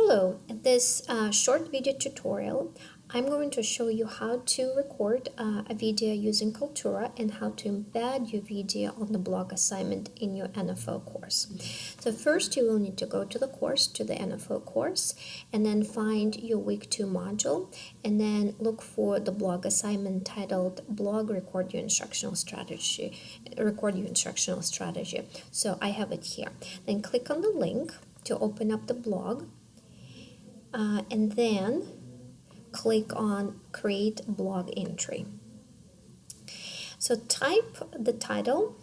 Hello, in this uh, short video tutorial, I'm going to show you how to record uh, a video using Kaltura and how to embed your video on the blog assignment in your NFO course. So first you will need to go to the course, to the NFO course, and then find your week 2 module, and then look for the blog assignment titled Blog Record Your Instructional Strategy, Record Your Instructional Strategy. So I have it here. Then click on the link to open up the blog, uh, and then click on create blog entry. So type the title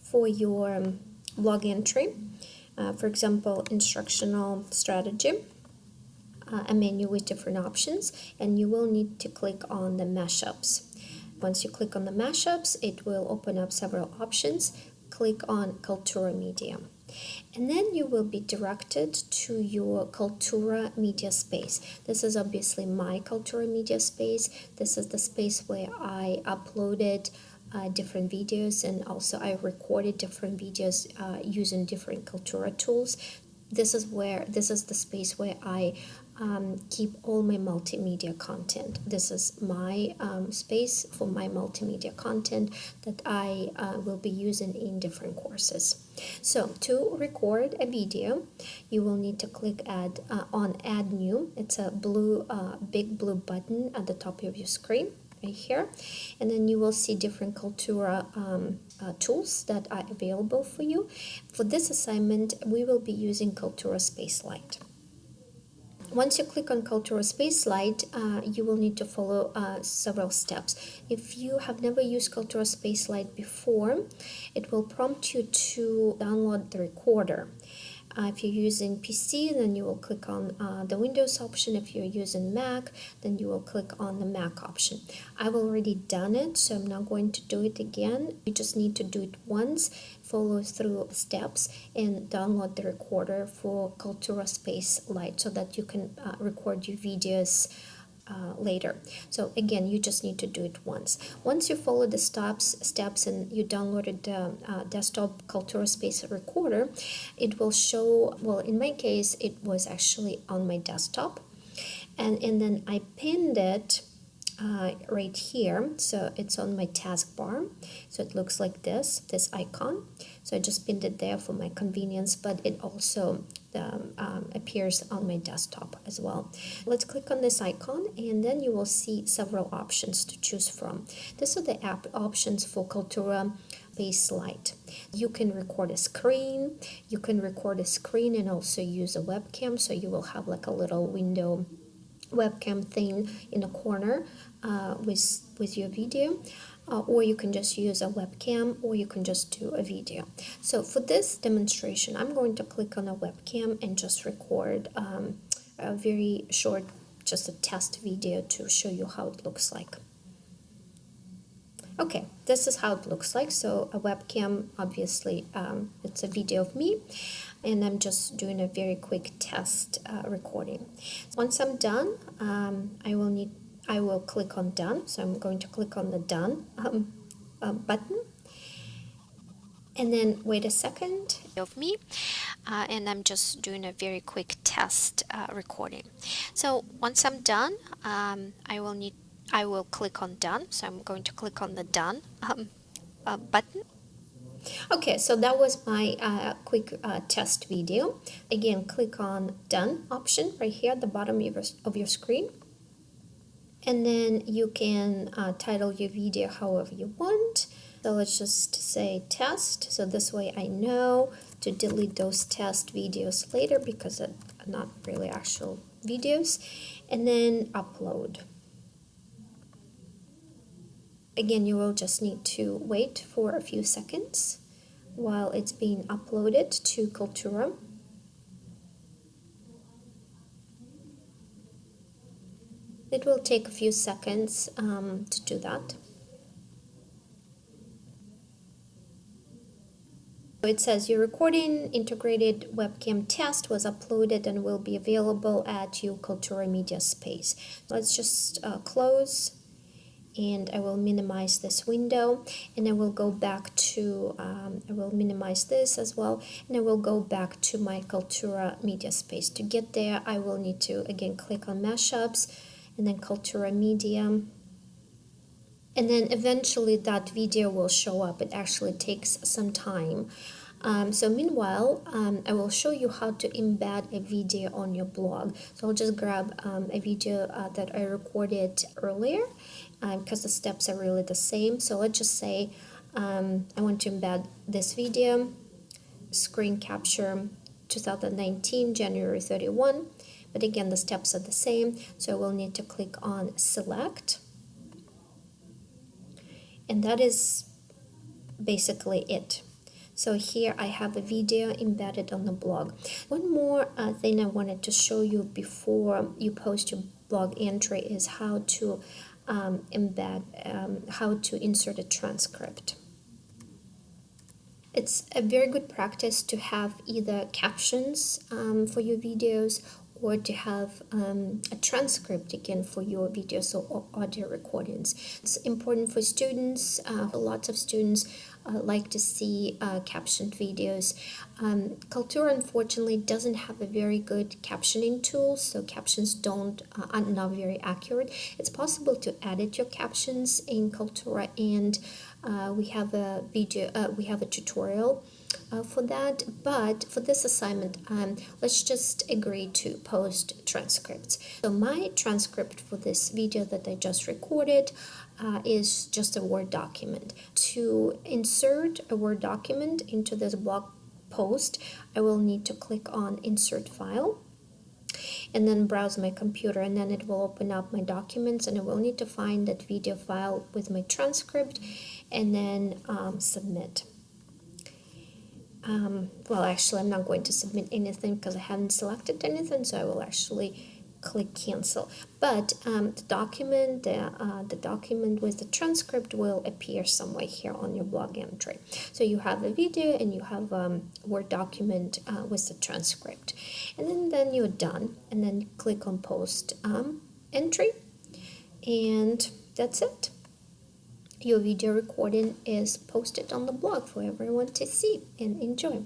for your blog entry, uh, for example, instructional strategy, uh, a menu with different options, and you will need to click on the mashups. Once you click on the mashups, it will open up several options. Click on Kaltura Media and then you will be directed to your Kaltura media space. This is obviously my Kaltura media space. This is the space where I uploaded uh, different videos and also I recorded different videos uh, using different Kaltura tools. This is where this is the space where I um, keep all my multimedia content. This is my um, space for my multimedia content that I uh, will be using in different courses. So to record a video, you will need to click add uh, on add new. It's a blue, uh, big blue button at the top of your screen right here and then you will see different Kaltura um, uh, tools that are available for you. For this assignment, we will be using Kaltura Spacelight. Once you click on Kaltura Spacelight, uh, you will need to follow uh, several steps. If you have never used Kaltura space Spacelight before, it will prompt you to download the recorder. Uh, if you're using PC, then you will click on uh, the Windows option. If you're using Mac, then you will click on the Mac option. I've already done it, so I'm not going to do it again. You just need to do it once, follow through steps, and download the recorder for Kaltura Space Spacelight so that you can uh, record your videos uh, later. So again, you just need to do it once. Once you follow the steps, steps and you downloaded the uh, desktop Kaltura Space Recorder, it will show, well, in my case, it was actually on my desktop. And, and then I pinned it uh, right here so it's on my taskbar so it looks like this this icon so I just pinned it there for my convenience but it also um, um, appears on my desktop as well. Let's click on this icon and then you will see several options to choose from. These are the app options for Kaltura Spacelight. You can record a screen, you can record a screen and also use a webcam so you will have like a little window webcam thing in the corner uh, with, with your video uh, or you can just use a webcam or you can just do a video. So for this demonstration, I'm going to click on a webcam and just record um, a very short, just a test video to show you how it looks like. Okay, this is how it looks like. So a webcam, obviously, um, it's a video of me and I'm just doing a very quick test uh, recording. Once I'm done, um, I will need I will click on done so I'm going to click on the done um, uh, button and then wait a second of me uh, and I'm just doing a very quick test uh, recording so once I'm done um, I will need I will click on done. So I'm going to click on the done um, uh, button. Okay, so that was my uh, quick uh, test video. Again, click on Done option right here at the bottom of your, of your screen. And then you can uh, title your video however you want. So let's just say test. So this way I know to delete those test videos later because they're not really actual videos. And then upload again you will just need to wait for a few seconds while it's being uploaded to Kaltura It will take a few seconds um, to do that. It says your recording integrated webcam test was uploaded and will be available at your Kaltura Media space. Let's just uh, close and I will minimize this window and I will go back to um, I will minimize this as well and I will go back to my Kaltura media space. To get there I will need to again click on mashups and then Kaltura media. And then eventually that video will show up. It actually takes some time. Um, so meanwhile, um, I will show you how to embed a video on your blog. So I'll just grab um, a video uh, that I recorded earlier because um, the steps are really the same. So let's just say um, I want to embed this video, screen capture 2019, January 31. But again, the steps are the same. So we'll need to click on select. And that is basically it. So here I have a video embedded on the blog. One more uh, thing I wanted to show you before you post your blog entry is how to um, embed, um, how to insert a transcript. It's a very good practice to have either captions um, for your videos or to have um, a transcript again for your videos or audio recordings. It's important for students. Uh, lots of students uh, like to see uh, captioned videos. Um, Kaltura unfortunately doesn't have a very good captioning tool, so captions don't uh, are not very accurate. It's possible to edit your captions in Kaltura, and uh, we have a video, uh, we have a tutorial uh, for that but for this assignment um, let's just agree to post transcripts. So my transcript for this video that I just recorded uh, is just a Word document. To insert a Word document into this blog post I will need to click on insert file and then browse my computer and then it will open up my documents and I will need to find that video file with my transcript and then um, submit um, well actually I'm not going to submit anything because I haven't selected anything so I will actually click cancel. But um, the document the, uh, the document with the transcript will appear somewhere here on your blog entry. So you have a video and you have a um, word document uh, with the transcript. And then then you're done and then click on post um, entry and that's it your video recording is posted on the blog for everyone to see and enjoy.